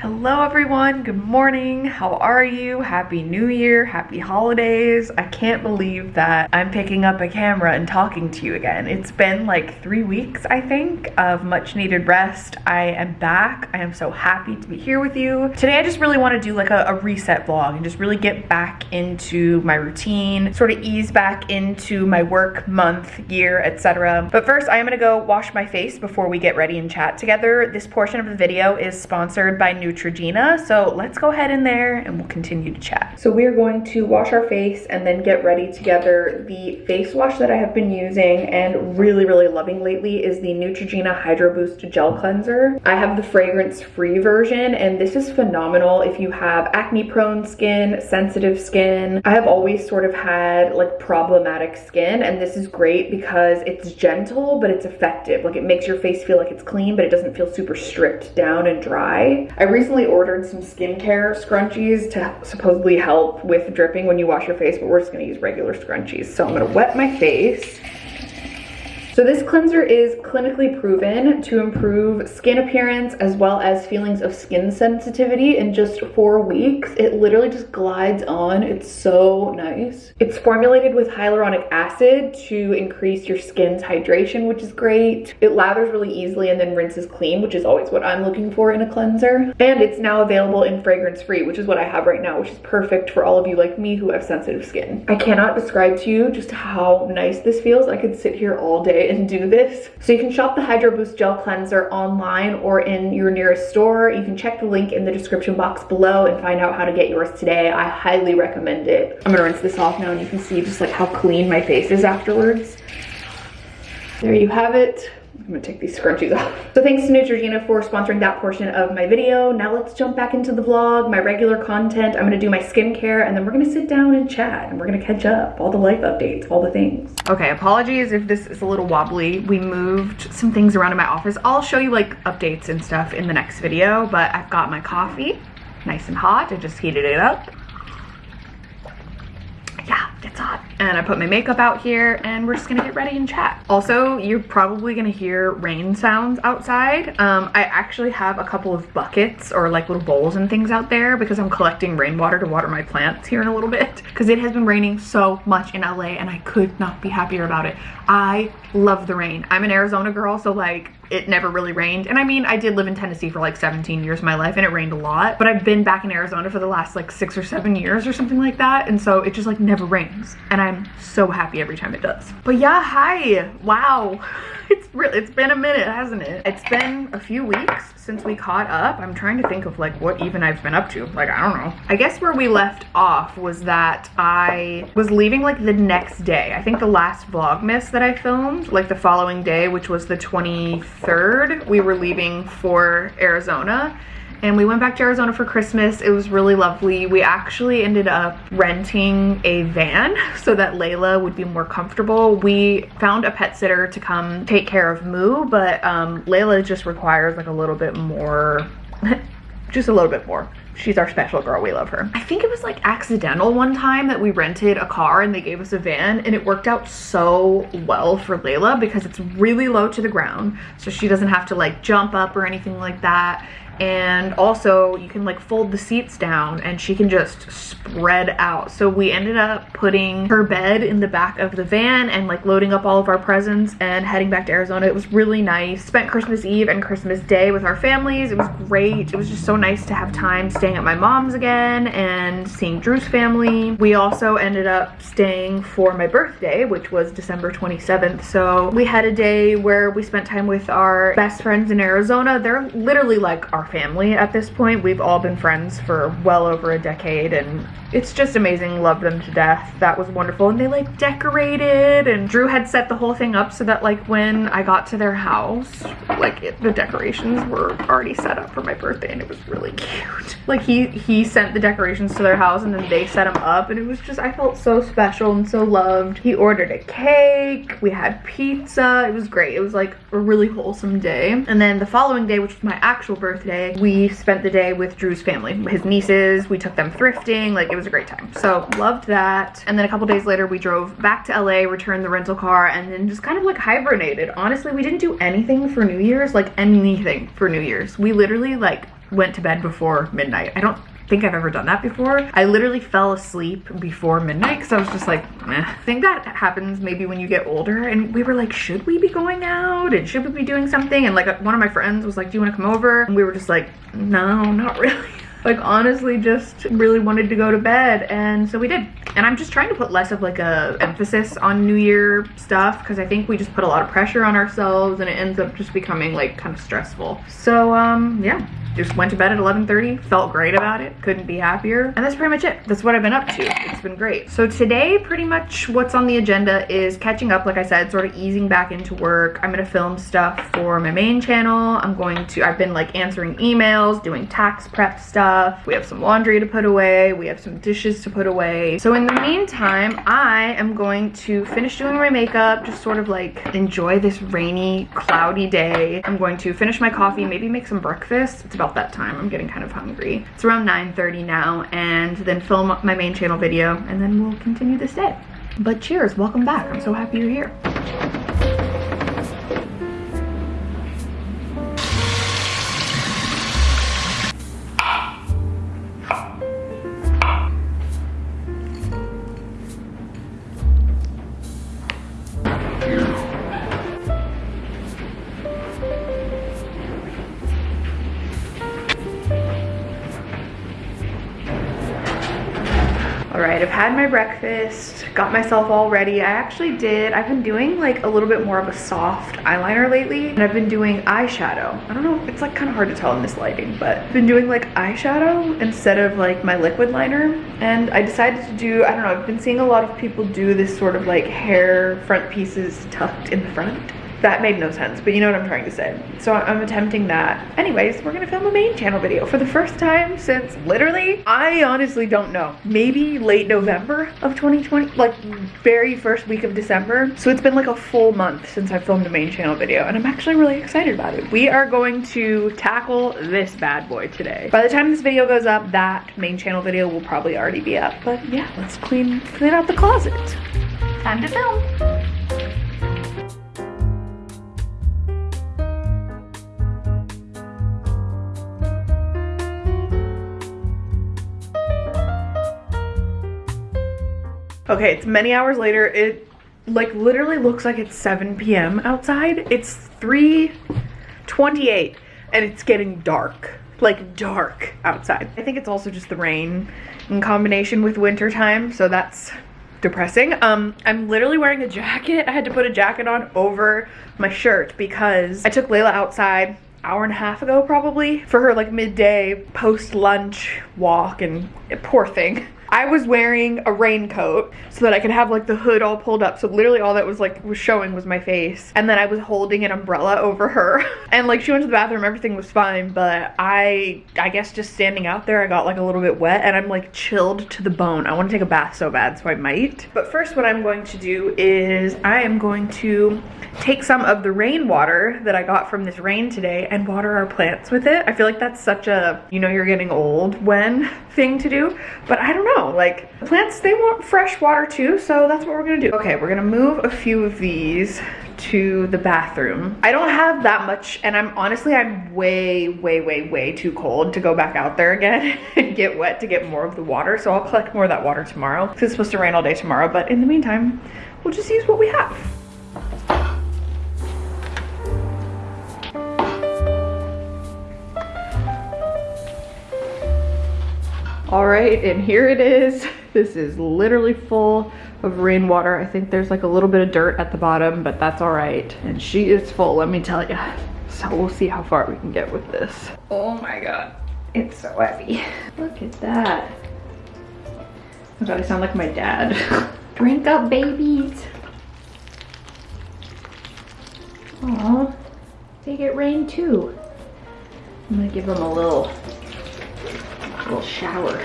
Hello everyone, good morning. How are you? Happy New Year, happy holidays. I can't believe that I'm picking up a camera and talking to you again. It's been like three weeks, I think, of much needed rest. I am back. I am so happy to be here with you. Today I just really want to do like a, a reset vlog and just really get back into my routine, sort of ease back into my work month, year, etc. But first I am gonna go wash my face before we get ready and chat together. This portion of the video is sponsored by New Neutrogena. So let's go ahead in there and we'll continue to chat. So we are going to wash our face and then get ready together. The face wash that I have been using and really, really loving lately is the Neutrogena Hydro Boost Gel Cleanser. I have the fragrance-free version and this is phenomenal if you have acne-prone skin, sensitive skin. I have always sort of had like problematic skin and this is great because it's gentle but it's effective. Like it makes your face feel like it's clean but it doesn't feel super stripped down and dry. I recently ordered some skincare scrunchies to supposedly help with dripping when you wash your face, but we're just gonna use regular scrunchies. So I'm gonna wet my face. So this cleanser is clinically proven to improve skin appearance as well as feelings of skin sensitivity in just four weeks. It literally just glides on. It's so nice. It's formulated with hyaluronic acid to increase your skin's hydration, which is great. It lathers really easily and then rinses clean, which is always what I'm looking for in a cleanser. And it's now available in fragrance free, which is what I have right now, which is perfect for all of you like me who have sensitive skin. I cannot describe to you just how nice this feels. I could sit here all day and do this. So you can shop the Hydro Boost Gel Cleanser online or in your nearest store. You can check the link in the description box below and find out how to get yours today. I highly recommend it. I'm gonna rinse this off now and you can see just like how clean my face is afterwards. There you have it. I'm gonna take these scrunchies off. So thanks to Neutrogena for sponsoring that portion of my video. Now let's jump back into the vlog, my regular content. I'm gonna do my skincare and then we're gonna sit down and chat and we're gonna catch up, all the life updates, all the things. Okay, apologies if this is a little wobbly. We moved some things around in my office. I'll show you like updates and stuff in the next video, but I've got my coffee nice and hot. I just heated it up yeah, it's hot. And I put my makeup out here and we're just gonna get ready and chat. Also, you're probably gonna hear rain sounds outside. Um, I actually have a couple of buckets or like little bowls and things out there because I'm collecting rainwater to water my plants here in a little bit because it has been raining so much in LA and I could not be happier about it. I love the rain. I'm an Arizona girl, so like it never really rained. And I mean, I did live in Tennessee for like 17 years of my life and it rained a lot, but I've been back in Arizona for the last like six or seven years or something like that. And so it just like never rains. And I'm so happy every time it does. But yeah, hi, wow. It's really, it's been a minute, hasn't it? It's been a few weeks since we caught up. I'm trying to think of like what even I've been up to. Like, I don't know. I guess where we left off was that I was leaving like the next day. I think the last Vlogmas that I filmed, like the following day, which was the 23rd, we were leaving for Arizona and we went back to Arizona for Christmas. It was really lovely. We actually ended up renting a van so that Layla would be more comfortable. We found a pet sitter to come take care of Moo, but um, Layla just requires like a little bit more, just a little bit more. She's our special girl. We love her. I think it was like accidental one time that we rented a car and they gave us a van and it worked out so well for Layla because it's really low to the ground. So she doesn't have to like jump up or anything like that and also you can like fold the seats down and she can just spread out. So we ended up putting her bed in the back of the van and like loading up all of our presents and heading back to Arizona. It was really nice. Spent Christmas Eve and Christmas Day with our families. It was great. It was just so nice to have time staying at my mom's again and seeing Drew's family. We also ended up staying for my birthday which was December 27th so we had a day where we spent time with our best friends in Arizona. They're literally like our family at this point. We've all been friends for well over a decade and it's just amazing. Love them to death. That was wonderful. And they like decorated and Drew had set the whole thing up so that like when I got to their house, like it, the decorations were already set up for my birthday and it was really cute. Like he, he sent the decorations to their house and then they set them up and it was just, I felt so special and so loved. He ordered a cake. We had pizza. It was great. It was like a really wholesome day. And then the following day, which was my actual birthday, we spent the day with Drew's family, his nieces. We took them thrifting. Like it was a great time. So loved that. And then a couple days later, we drove back to LA, returned the rental car, and then just kind of like hibernated. Honestly, we didn't do anything for New Year's, like anything for New Year's. We literally like went to bed before midnight. I don't think I've ever done that before. I literally fell asleep before midnight because I was just like, Meh. I think that happens maybe when you get older and we were like, should we be going out and should we be doing something? And like one of my friends was like, do you want to come over? And we were just like, no, not really like honestly just really wanted to go to bed and so we did and i'm just trying to put less of like a emphasis on new year stuff because i think we just put a lot of pressure on ourselves and it ends up just becoming like kind of stressful so um yeah just went to bed at 11.30, felt great about it, couldn't be happier. And that's pretty much it. That's what I've been up to. It's been great. So today, pretty much what's on the agenda is catching up, like I said, sort of easing back into work. I'm gonna film stuff for my main channel. I'm going to, I've been like answering emails, doing tax prep stuff. We have some laundry to put away. We have some dishes to put away. So in the meantime, I am going to finish doing my makeup, just sort of like enjoy this rainy, cloudy day. I'm going to finish my coffee, maybe make some breakfast. It's about about that time. I'm getting kind of hungry. It's around 9.30 now and then film my main channel video and then we'll continue this day. But cheers, welcome back. I'm so happy you're here. Breakfast, got myself all ready. I actually did, I've been doing like a little bit more of a soft eyeliner lately and I've been doing eyeshadow. I don't know, it's like kind of hard to tell in this lighting, but I've been doing like eyeshadow instead of like my liquid liner. And I decided to do, I don't know, I've been seeing a lot of people do this sort of like hair front pieces tucked in the front that made no sense, but you know what I'm trying to say. So I'm attempting that. Anyways, we're gonna film a main channel video for the first time since literally, I honestly don't know, maybe late November of 2020, like very first week of December. So it's been like a full month since I filmed a main channel video and I'm actually really excited about it. We are going to tackle this bad boy today. By the time this video goes up, that main channel video will probably already be up. But yeah, let's clean, clean out the closet. Time to film. Okay, it's many hours later. It like literally looks like it's 7 p.m. outside. It's 3.28 and it's getting dark. Like dark outside. I think it's also just the rain in combination with winter time, so that's depressing. Um, I'm literally wearing a jacket. I had to put a jacket on over my shirt because I took Layla outside hour and a half ago probably for her like midday post lunch walk and poor thing I was wearing a raincoat so that I could have like the hood all pulled up. So literally all that was like was showing was my face. And then I was holding an umbrella over her. and like she went to the bathroom, everything was fine. But I, I guess just standing out there, I got like a little bit wet and I'm like chilled to the bone. I want to take a bath so bad, so I might. But first what I'm going to do is I am going to take some of the rainwater that I got from this rain today and water our plants with it. I feel like that's such a, you know, you're getting old when thing to do. But I don't like plants, they want fresh water too, so that's what we're gonna do. Okay, we're gonna move a few of these to the bathroom. I don't have that much, and I'm honestly, I'm way, way, way, way too cold to go back out there again and get wet to get more of the water. So I'll collect more of that water tomorrow because it's supposed to rain all day tomorrow. But in the meantime, we'll just use what we have. All right, and here it is. This is literally full of rainwater. I think there's like a little bit of dirt at the bottom, but that's all right. And she is full, let me tell you. So we'll see how far we can get with this. Oh my God, it's so heavy. Look at that. Oh God, I sound like my dad. Drink up, babies. Oh, they get rain too. I'm gonna give them a little little shower.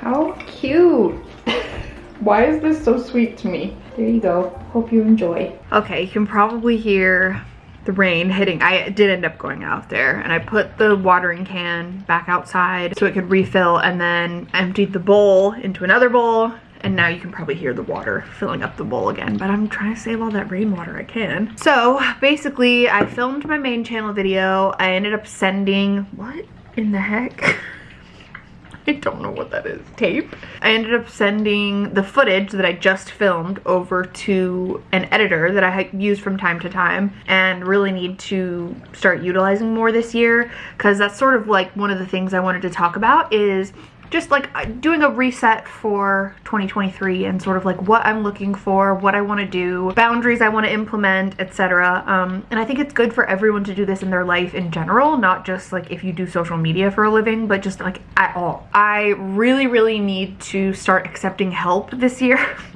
How cute. Why is this so sweet to me? There you go. Hope you enjoy. Okay, you can probably hear the rain hitting. I did end up going out there and I put the watering can back outside so it could refill and then emptied the bowl into another bowl and now you can probably hear the water filling up the bowl again but i'm trying to save all that rainwater i can so basically i filmed my main channel video i ended up sending what in the heck? I don't know what that is. Tape. I ended up sending the footage that I just filmed over to an editor that I use from time to time and really need to start utilizing more this year because that's sort of like one of the things I wanted to talk about is just like uh, doing a reset for 2023 and sort of like what I'm looking for, what I want to do, boundaries I want to implement, etc. Um, and I think it's good for everyone to do this in their life in general, not just like if you do social media for a living, but just like at all. I really, really need to start accepting help this year.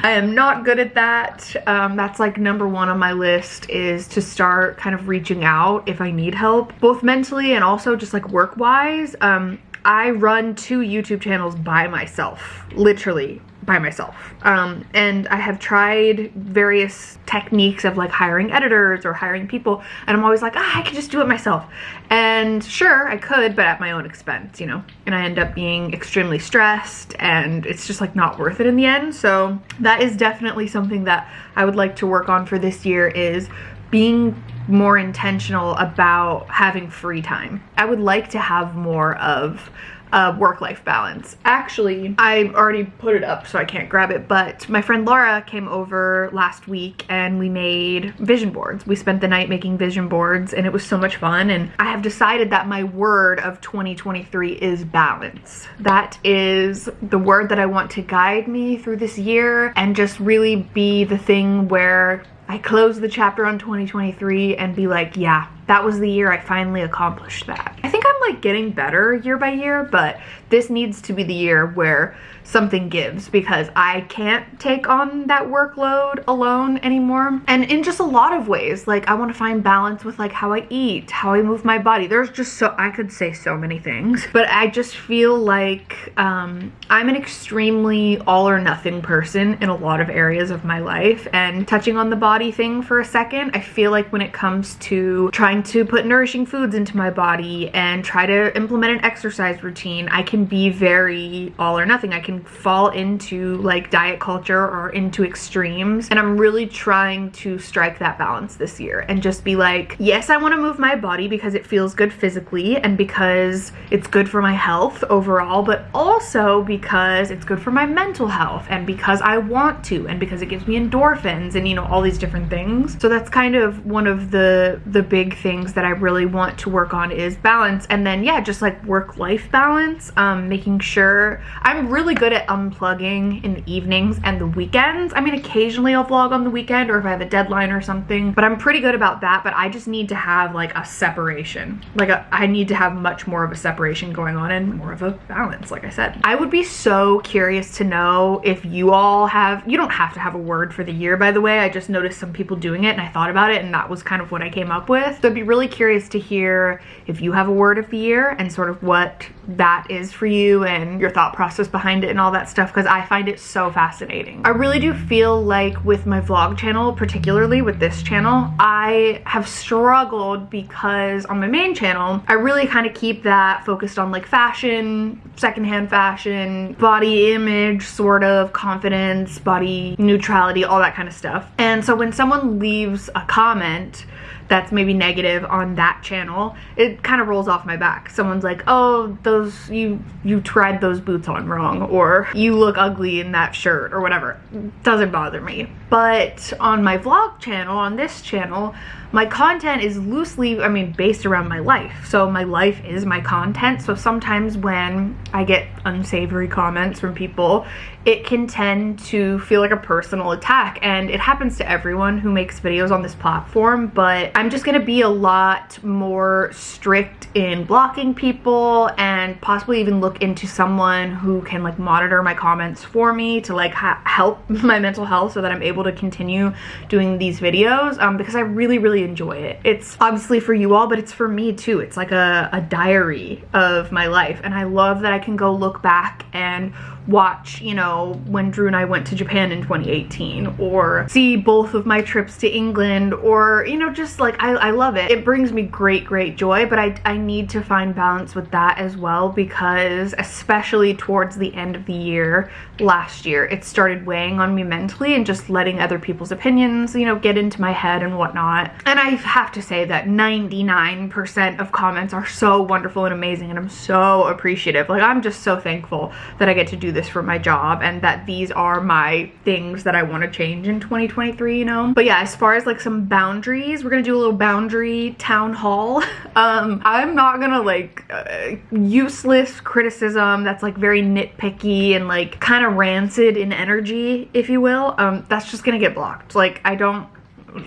I am not good at that. Um, that's like number one on my list is to start kind of reaching out if I need help, both mentally and also just like work wise. Um, I run two YouTube channels by myself, literally by myself. Um, and I have tried various techniques of like hiring editors or hiring people, and I'm always like, ah, I could just do it myself. And sure, I could, but at my own expense, you know? And I end up being extremely stressed, and it's just like not worth it in the end. So that is definitely something that I would like to work on for this year is being more intentional about having free time. I would like to have more of a work-life balance. Actually, I already put it up so I can't grab it, but my friend Laura came over last week and we made vision boards. We spent the night making vision boards and it was so much fun and I have decided that my word of 2023 is balance. That is the word that I want to guide me through this year and just really be the thing where I close the chapter on 2023 and be like, yeah, that was the year I finally accomplished that. I think I'm like getting better year by year, but this needs to be the year where something gives because I can't take on that workload alone anymore. And in just a lot of ways, like I want to find balance with like how I eat, how I move my body. There's just so, I could say so many things, but I just feel like um, I'm an extremely all or nothing person in a lot of areas of my life. And touching on the body thing for a second, I feel like when it comes to trying to put nourishing foods into my body and try to implement an exercise routine, I can be very all or nothing. I can fall into like diet culture or into extremes. And I'm really trying to strike that balance this year and just be like, yes, I want to move my body because it feels good physically and because it's good for my health overall, but also because it's good for my mental health and because I want to and because it gives me endorphins and you know all these different things. So that's kind of one of the the big things that I really want to work on is balance and then yeah, just like work-life balance, um, making sure I'm really good at unplugging in the evenings and the weekends. I mean, occasionally I'll vlog on the weekend or if I have a deadline or something, but I'm pretty good about that. But I just need to have like a separation. Like a, I need to have much more of a separation going on and more of a balance, like I said. I would be so curious to know if you all have, you don't have to have a word for the year, by the way. I just noticed some people doing it and I thought about it and that was kind of what I came up with. So be really curious to hear if you have a word of the year and sort of what that is for you and your thought process behind it and all that stuff because I find it so fascinating. I really do feel like with my vlog channel, particularly with this channel, I have struggled because on my main channel, I really kind of keep that focused on like fashion, secondhand fashion, body image, sort of confidence, body neutrality, all that kind of stuff. And so when someone leaves a comment, that's maybe negative on that channel, it kind of rolls off my back. Someone's like, oh, those, you, you tried those boots on wrong, or you look ugly in that shirt, or whatever. Doesn't bother me. But on my vlog channel, on this channel, my content is loosely, I mean, based around my life. So my life is my content. So sometimes when I get unsavory comments from people, it can tend to feel like a personal attack. And it happens to everyone who makes videos on this platform, but I'm just gonna be a lot more strict in blocking people and possibly even look into someone who can like monitor my comments for me to like help my mental health so that I'm able to continue doing these videos um, because I really, really really enjoy it. It's obviously for you all, but it's for me too. It's like a, a diary of my life. And I love that I can go look back and watch, you know, when Drew and I went to Japan in 2018 or see both of my trips to England or, you know, just like, I, I love it. It brings me great, great joy, but I, I need to find balance with that as well because especially towards the end of the year, last year, it started weighing on me mentally and just letting other people's opinions, you know, get into my head and whatnot. And I have to say that 99% of comments are so wonderful and amazing and I'm so appreciative. Like I'm just so thankful that I get to do this for my job and that these are my things that I want to change in 2023, you know? But yeah, as far as like some boundaries, we're gonna do a little boundary town hall. Um, I'm not gonna like uh, useless criticism that's like very nitpicky and like kind of rancid in energy, if you will. Um, that's just gonna get blocked. Like I don't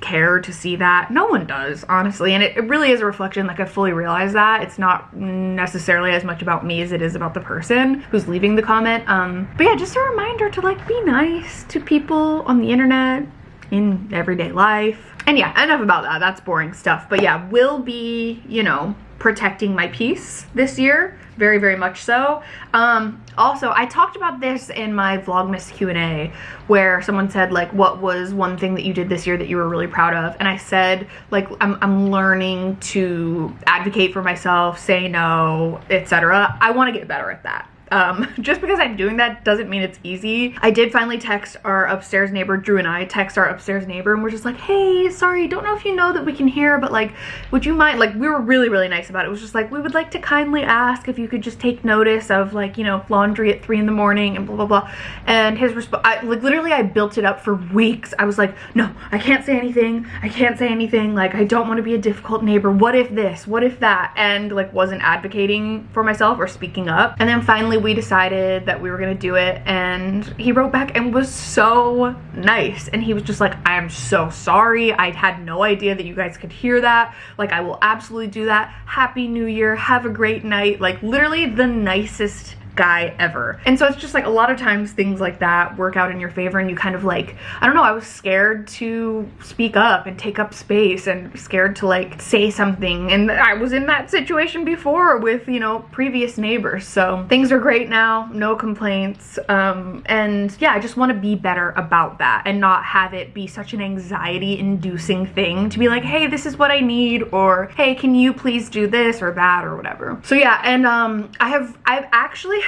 care to see that. No one does, honestly. And it, it, really is a reflection, like I fully realize that. It's not necessarily as much about me as it is about the person who's leaving the comment. Um, but yeah, just a reminder to like be nice to people on the internet, in everyday life. And yeah, enough about that. That's boring stuff. But yeah, will be, you know, protecting my peace this year. Very very much so. Um also i talked about this in my vlogmas q&a where someone said like what was one thing that you did this year that you were really proud of? And i said like i'm, I'm learning to advocate for myself say no etc i want to get better at that um, just because I'm doing that doesn't mean it's easy. I did finally text our upstairs neighbor, Drew and I text our upstairs neighbor and we're just like, hey, sorry, don't know if you know that we can hear, but like, would you mind, like, we were really, really nice about it. It was just like, we would like to kindly ask if you could just take notice of like, you know, laundry at three in the morning and blah, blah, blah. And his response, like literally I built it up for weeks. I was like, no, I can't say anything. I can't say anything. Like, I don't want to be a difficult neighbor. What if this? What if that? And like wasn't advocating for myself or speaking up. And then finally we decided that we were gonna do it and he wrote back and was so nice. And he was just like I am so sorry. I had no idea that you guys could hear that. Like I will absolutely do that. Happy new year. Have a great night. Like literally the nicest guy ever. And so it's just like a lot of times things like that work out in your favor and you kind of like, I don't know, I was scared to speak up and take up space and scared to like say something. And I was in that situation before with, you know, previous neighbors. So things are great now, no complaints. Um, and yeah, I just want to be better about that and not have it be such an anxiety inducing thing to be like, hey, this is what I need or hey, can you please do this or that or whatever. So yeah, and um, I have, I've actually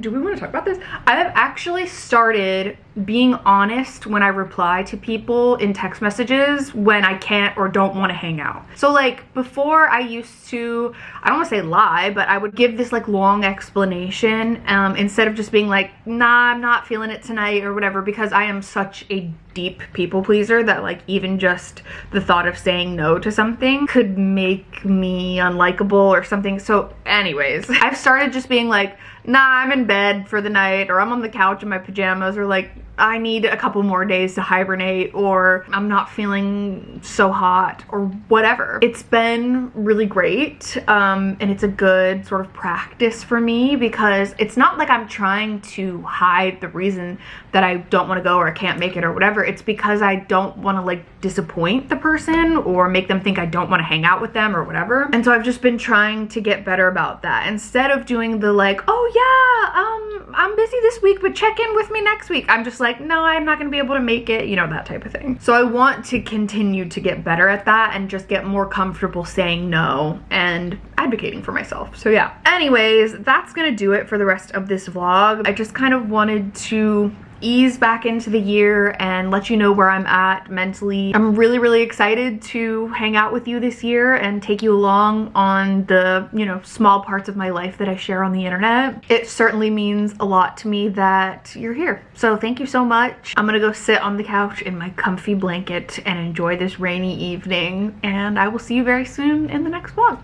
do we want to talk about this? I have actually started being honest when I reply to people in text messages when I can't or don't want to hang out. So like before I used to, I don't want to say lie, but I would give this like long explanation um, instead of just being like, nah, I'm not feeling it tonight or whatever because I am such a deep people pleaser that like even just the thought of saying no to something could make me unlikable or something. So anyways, I've started just being like, nah, I'm in bed for the night or I'm on the couch in my pajamas or like I need a couple more days to hibernate or I'm not feeling so hot or whatever. It's been really great um, and it's a good sort of practice for me because it's not like I'm trying to hide the reason that I don't want to go or I can't make it or whatever. It's because I don't want to like disappoint the person or make them think I don't want to hang out with them or whatever. And so I've just been trying to get better about that instead of doing the like, oh yeah, um, I'm busy this week, but check in with me next week. I'm just like, no, I'm not gonna be able to make it, you know, that type of thing. So I want to continue to get better at that and just get more comfortable saying no and advocating for myself. So yeah. Anyways, that's gonna do it for the rest of this vlog. I just kind of wanted to ease back into the year and let you know where I'm at mentally. I'm really, really excited to hang out with you this year and take you along on the, you know, small parts of my life that I share on the internet. It certainly means a lot to me that you're here. So thank you so much. I'm gonna go sit on the couch in my comfy blanket and enjoy this rainy evening and I will see you very soon in the next vlog.